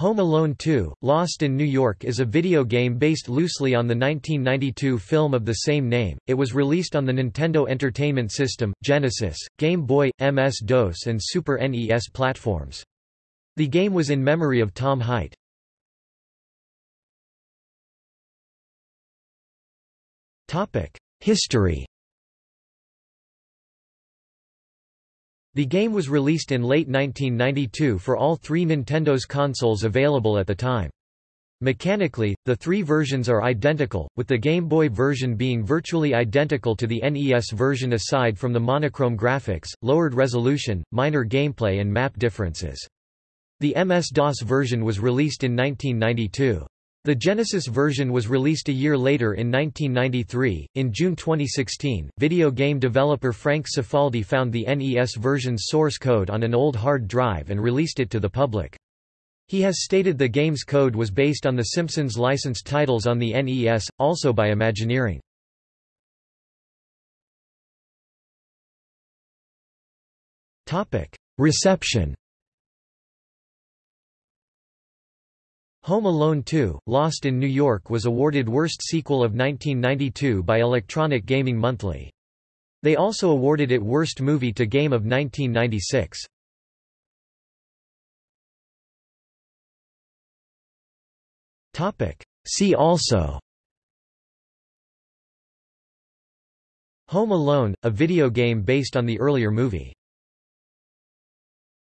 Home Alone 2, Lost in New York is a video game based loosely on the 1992 film of the same name. It was released on the Nintendo Entertainment System, Genesis, Game Boy, MS-DOS and Super NES platforms. The game was in memory of Tom Hite. History The game was released in late 1992 for all three Nintendo's consoles available at the time. Mechanically, the three versions are identical, with the Game Boy version being virtually identical to the NES version aside from the monochrome graphics, lowered resolution, minor gameplay and map differences. The MS-DOS version was released in 1992. The Genesis version was released a year later in 1993. In June 2016, video game developer Frank Cifaldi found the NES version's source code on an old hard drive and released it to the public. He has stated the game's code was based on The Simpsons licensed titles on the NES, also by Imagineering. Reception Home Alone 2, Lost in New York was awarded Worst Sequel of 1992 by Electronic Gaming Monthly. They also awarded it Worst Movie to Game of 1996. See also Home Alone, a video game based on the earlier movie